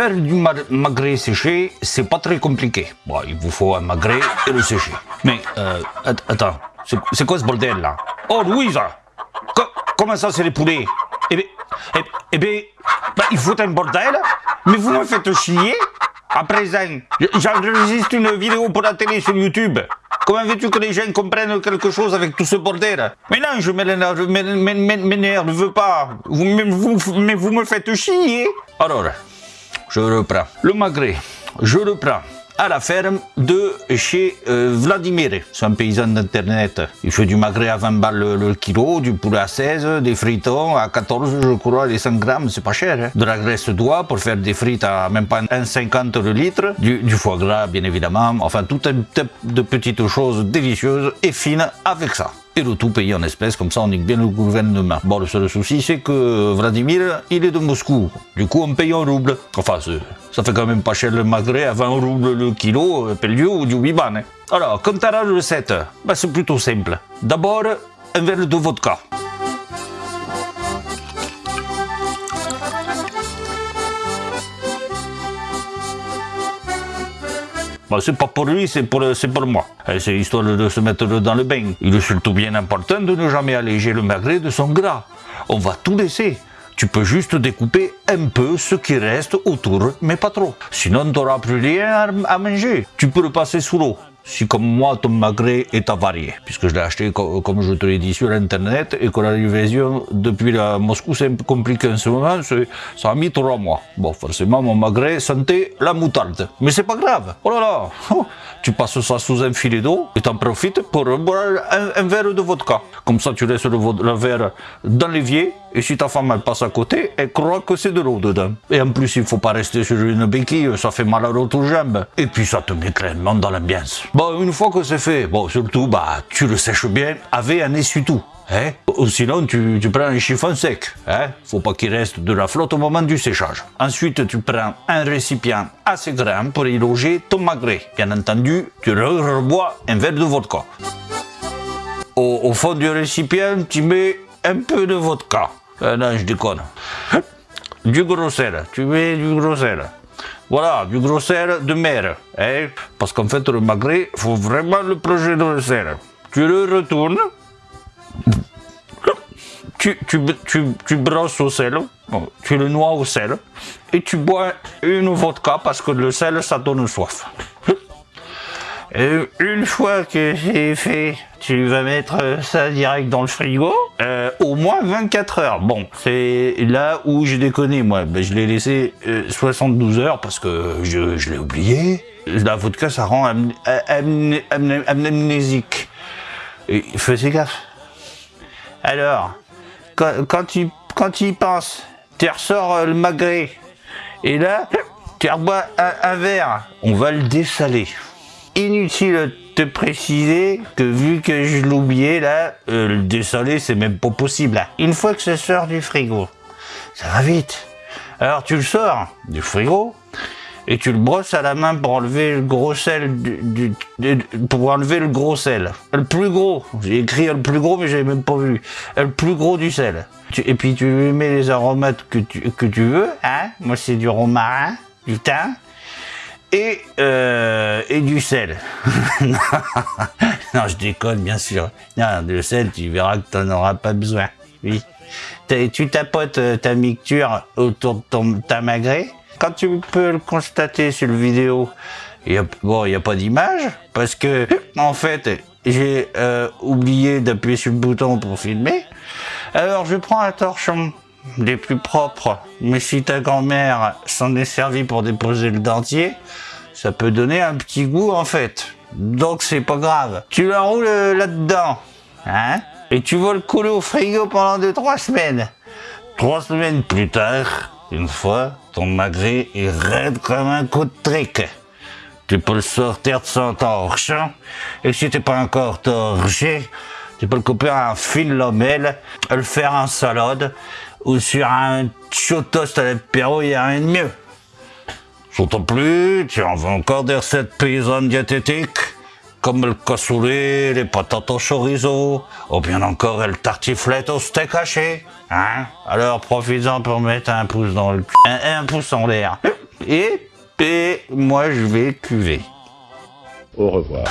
Faire du magret séché, c'est pas très compliqué. Bon, il vous faut un magret et le sécher. Mais, euh, attends, c'est quoi ce bordel là? Oh, Louise Comment ça, c'est les poulets? Eh bien, eh, eh bien bah, il faut un bordel, mais vous me faites chier à présent. J'enregistre une vidéo pour la télé sur YouTube. Comment veux-tu que les gens comprennent quelque chose avec tout ce bordel? Mais non, je m'énerve pas. Vous, mais vous me faites chier. Alors, je reprends. Le magret, je le prends à la ferme de chez euh, Vladimir. C'est un paysan d'internet. Il fait du magret à 20 balles le, kilo, du poulet à 16, des fritons à 14 je crois, les 100 grammes, c'est pas cher. Hein. De la graisse d'oie pour faire des frites à même pas 1,50 le litre. Du, du, foie gras bien évidemment. Enfin tout un tas de petites choses délicieuses et fines avec ça et le tout payé en espèces, comme ça on nique bien le gouvernement. Bon, le seul souci, c'est que Vladimir, il est de Moscou. Du coup, on paye en rouble. Enfin, ça fait quand même pas cher le magret à 20 roubles le kilo, euh, Pellieu ou du Wiban. Hein. Alors, quant à la recette, c'est plutôt simple. D'abord, un verre de vodka. Bah, c'est pas pour lui, c'est pour, pour moi. C'est histoire de se mettre dans le bain. Il est surtout bien important de ne jamais alléger le magret de son gras. On va tout laisser. Tu peux juste découper un peu ce qui reste autour, mais pas trop. Sinon, tu n'auras plus rien à manger. Tu peux le passer sous l'eau si comme moi ton magret est avarié, puisque je l'ai acheté comme je te l'ai dit sur internet et que la livraison depuis la Moscou c'est un peu compliqué en ce moment, ça a mis trois mois. Bon, forcément mon magret sentait la moutarde, mais c'est pas grave. Oh là là, oh, tu passes ça sous un filet d'eau et t'en profites pour boire un, verre de vodka. Comme ça tu laisses le, le verre dans l'évier et si ta femme passe à côté, elle croit que c'est de l'eau dedans. Et en plus il faut pas rester sur une béquille, ça fait mal à l'autre jambe. Et puis ça te met clairement dans l'ambiance. Bon, une fois que c'est fait, bon, surtout, bah, tu le sèches bien avec un essuie-tout. Hein? Sinon, tu, tu, prends un chiffon sec. Hein? Faut pas qu'il reste de la flotte au moment du séchage. Ensuite, tu prends un récipient assez grand pour y loger ton magret. Bien entendu, tu rebois un verre de vodka. Au, au, fond du récipient, tu mets un peu de vodka. Euh, non, je déconne. Du gros sel. Tu mets du gros sel. Voilà, du gros sel de mer. Hein? Parce qu'en fait, le magret, faut vraiment le plonger dans le sel. Tu le retournes. Tu, tu, tu, tu brosses au sel. tu le noies au sel. Et tu bois une vodka parce que le sel, ça donne soif. Et une fois que c'est fait, tu vas mettre ça direct dans le frigo, euh, au moins 24 heures. Bon, c'est là où j'ai déconné, moi. Ben, je l'ai laissé 72 euh, heures parce que je, l'ai oublié. La vodka, ça rend amnésique. Fais gaffe. Alors, quand, quand, tu, quand tu y penses, tu ressors le magret, et là, tu rebois un verre, on va le dessaler. Inutile de préciser que vu que je l'oubliais là, euh, le dessaler c'est même pas possible. Une fois que ça sort du frigo, ça va vite. Alors tu le sors du frigo et tu le brosses à la main pour enlever le gros sel pour enlever le gros sel. Le plus gros, j'ai écrit le plus gros mais j'avais même pas vu. Le plus gros du sel. et puis tu lui mets les aromates que tu, que tu veux, hein. Moi c'est du romarin, du thym, et, euh, et du sel. non, je déconne, bien sûr. Non, du sel, tu verras que tu n'en auras pas besoin. Oui. Tu tapotes euh, ta mixture autour de ton, ta magret. Quand tu peux le constater sur le vidéo, bon, il n'y a pas d'image, parce que, en fait, j'ai euh, oublié d'appuyer sur le bouton pour filmer. Alors, je prends un torchon des plus propres. Mais si ta grand-mère s'en est servie pour déposer le dentier, ça peut donner un petit goût en fait. Donc c'est pas grave. Tu l'enroules euh, là-dedans, hein Et tu vas le couler au frigo pendant 2-3 semaines. Trois semaines plus tard, une fois, ton magret est raide comme un coup de trick. Tu peux le sortir de son torchon, et si t'es pas encore torché, tu peux le couper en fine lamelle, le faire en salade, ou sur un chaud à l'apéro, il n'y a rien de mieux. Surtout plus, tu en veux encore des recettes paysannes diététiques, comme le cassoulet, les patates au chorizo, ou bien encore le tartiflette au steak haché. Hein? Alors profites-en pour mettre un pouce dans le un pouce en l'air. Et, et moi je vais cuver. Au revoir.